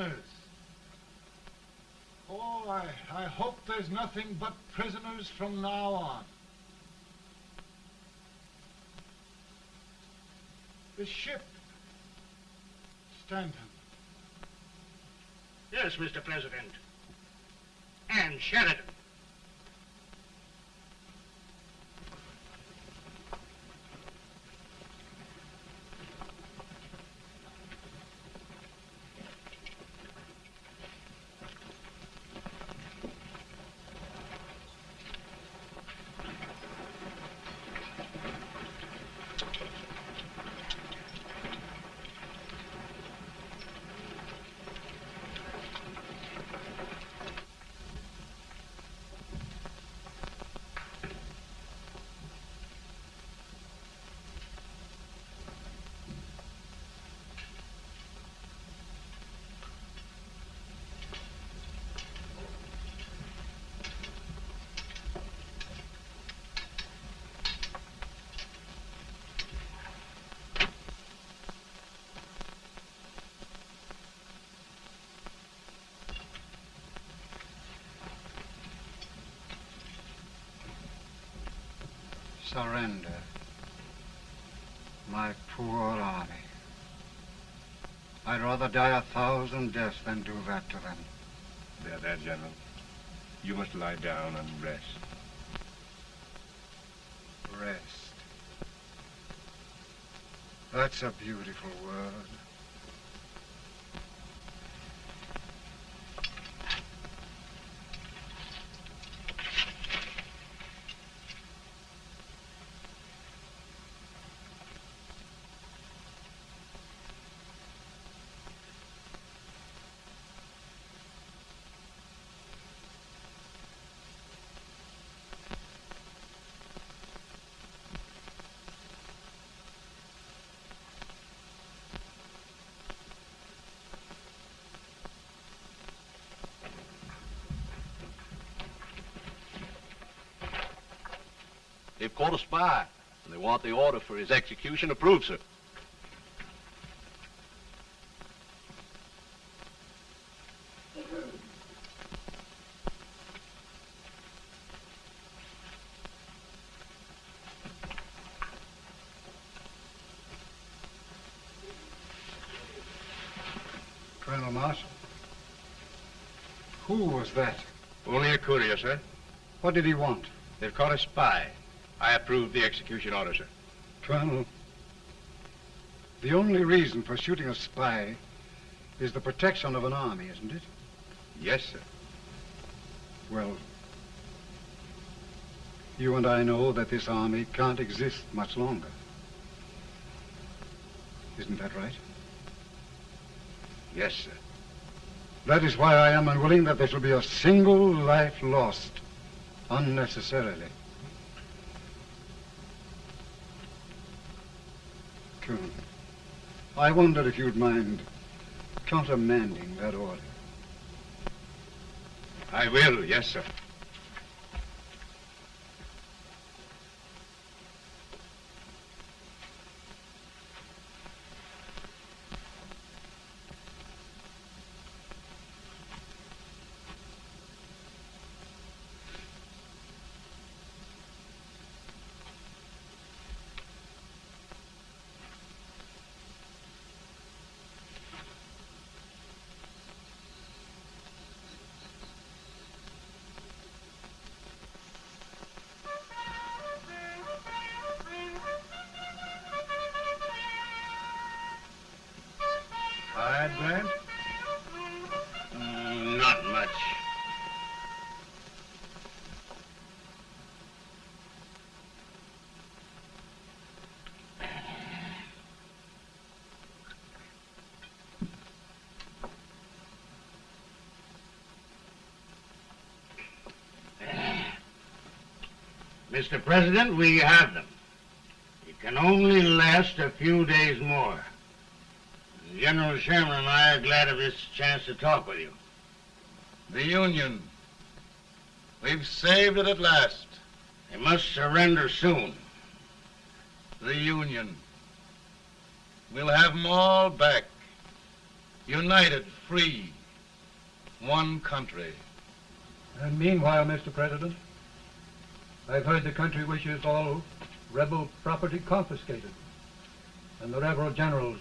Prisoners. Oh, I, I hope there's nothing but prisoners from now on. The ship. Stanton. Yes, Mr. President. And Sheridan. Surrender. My poor army. I'd rather die a thousand deaths than do that to them. There, there, General. You must lie down and rest. Rest. That's a beautiful word. Caught a spy, and they want the order for his execution approved, sir. Colonel Marshall. Who was that? Only a courier, sir. What did he want? They've caught a spy. I approve the execution order, sir. Colonel, the only reason for shooting a spy is the protection of an army, isn't it? Yes, sir. Well, you and I know that this army can't exist much longer. Isn't that right? Yes, sir. That is why I am unwilling that there shall be a single life lost unnecessarily. I wonder if you'd mind countermanding that order. I will, yes, sir. Mr. President, we have them. It can only last a few days more. General Sherman and I are glad of this chance to talk with you. The Union. We've saved it at last. They must surrender soon. The Union. We'll have them all back. United, free. One country. And meanwhile, Mr. President, I've heard the country wishes all rebel property confiscated, and the rebel generals,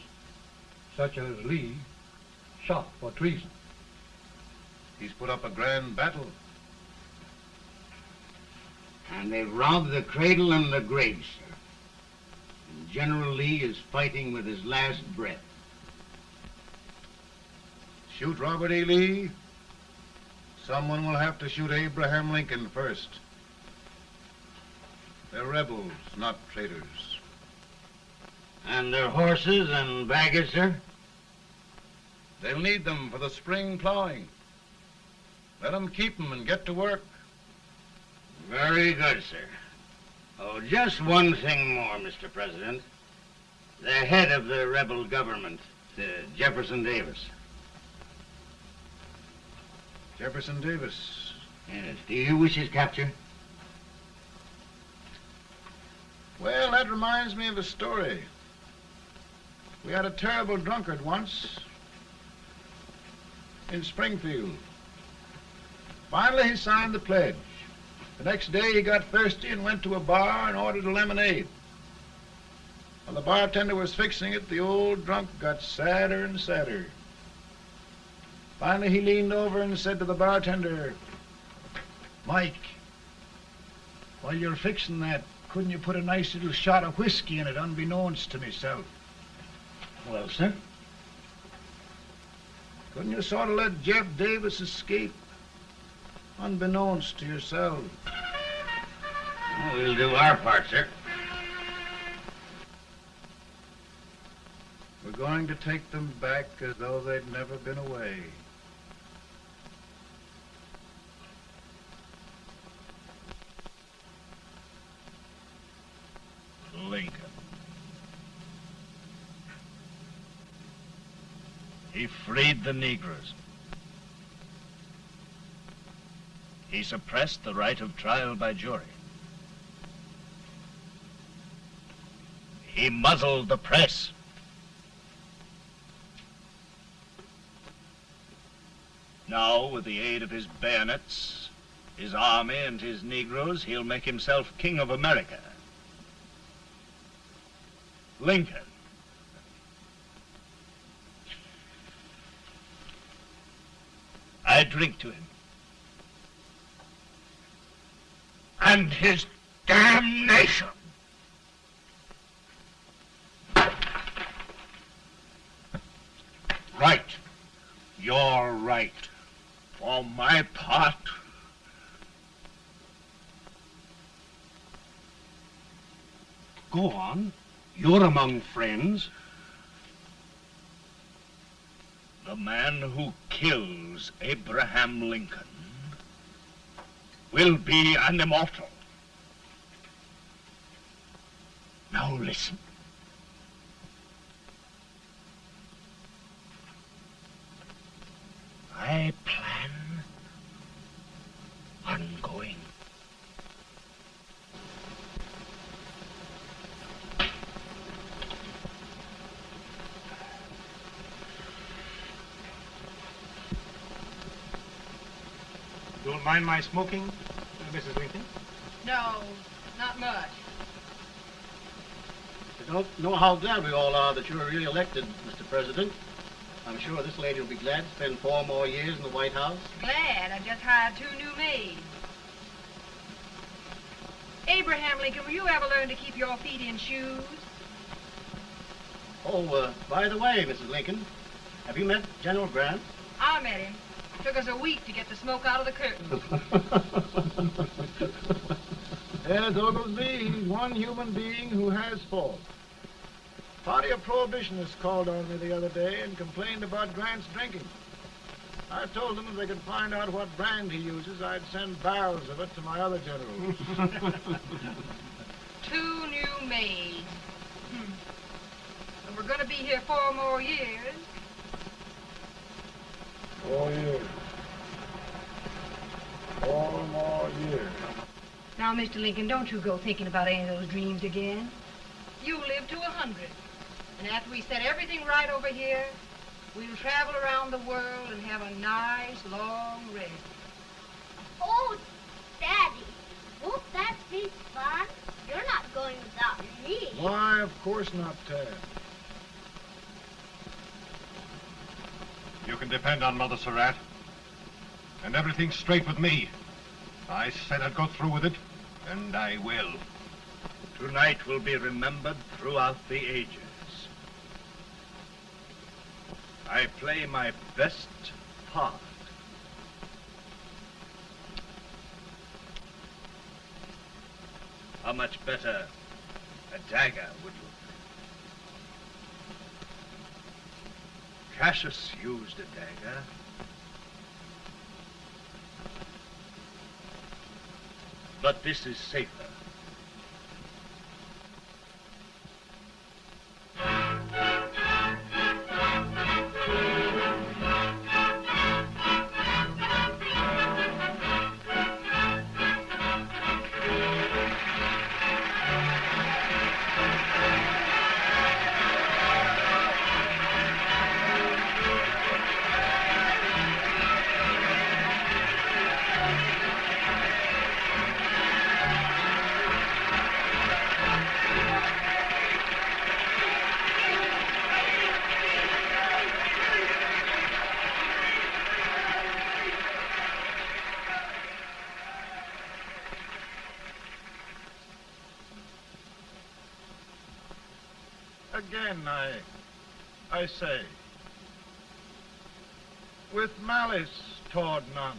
such as Lee, shot for treason. He's put up a grand battle. And they've robbed the cradle and the grave, sir. And General Lee is fighting with his last breath. Shoot Robert E. Lee? Someone will have to shoot Abraham Lincoln first. They're rebels, not traitors. And their horses and baggage, sir? They'll need them for the spring plowing. Let them keep them and get to work. Very good, sir. Oh, just one thing more, Mr. President. The head of the rebel government, uh, Jefferson Davis. Jefferson Davis. Yes. Do you wish his capture? Well, that reminds me of a story. We had a terrible drunkard once in Springfield. Finally, he signed the pledge. The next day, he got thirsty and went to a bar and ordered a lemonade. While the bartender was fixing it, the old drunk got sadder and sadder. Finally, he leaned over and said to the bartender, Mike, while you're fixing that, couldn't you put a nice little shot of whiskey in it, unbeknownst to myself? Well, sir? Couldn't you sort of let Jeff Davis escape, unbeknownst to yourself? Well, we'll do our part, sir. We're going to take them back as though they'd never been away. Lincoln. He freed the Negroes. He suppressed the right of trial by jury. He muzzled the press. Now, with the aid of his bayonets, his army, and his Negroes, he'll make himself king of America. Lincoln. I drink to him. And his damnation. Right. You're right. For my part, Go on. You're among friends. The man who kills Abraham Lincoln will be an immortal. Now listen. I plan on going don't mind my smoking, uh, Mrs. Lincoln? No, not much. I don't know how glad we all are that you're re-elected, Mr. President. I'm sure this lady will be glad to spend four more years in the White House. Glad. I just hired two new maids. Abraham Lincoln, will you ever learn to keep your feet in shoes? Oh, uh, by the way, Mrs. Lincoln, have you met General Grant? I met him. Took us a week to get the smoke out of the curtain. Yes, Oglesby, he's one human being who has faults. Party of Prohibitionists called on me the other day and complained about Grant's drinking. I told them if they could find out what brand he uses, I'd send barrels of it to my other generals. [LAUGHS] Two new maids. Hmm. And we're going to be here four more years. Four years. Four more years. Now, Mr. Lincoln, don't you go thinking about any of those dreams again. You live to a hundred. And after we set everything right over here, we'll travel around the world and have a nice, long rest. Oh, Daddy, won't that be fun? You're not going without me. Why, of course not, Tad. You can depend on Mother Surratt. And everything's straight with me. I said I'd go through with it, and I will. Tonight will be remembered throughout the ages. I play my best part. How much better a dagger would look? Cassius used a dagger. But this is safer. I say, with malice toward none,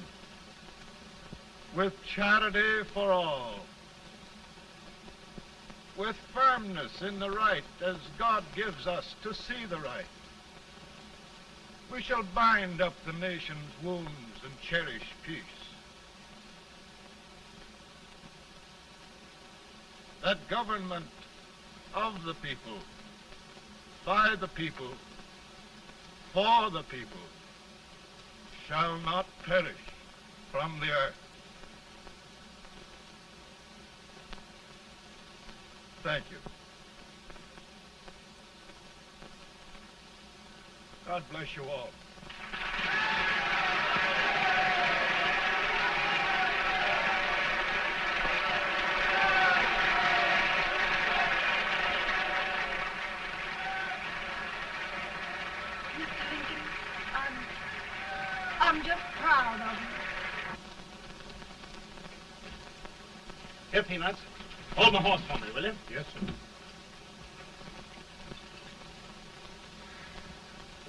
with charity for all, with firmness in the right as God gives us to see the right, we shall bind up the nation's wounds and cherish peace. That government of the people by the people, for the people, shall not perish from the earth. Thank you. God bless you all. Mr. Lincoln, I'm, I'm just proud of you. Here, Peanuts. Hold my horse for me, will you? Yes, sir.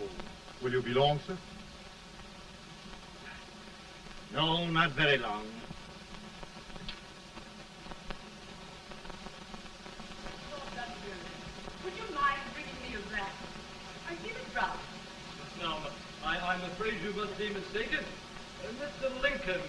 Oh, will you be long, sir? No, not very long. Would you mind bringing me a glass? I give it drop. Now, I, I'm afraid you must be mistaken. Uh, Mr. Lincoln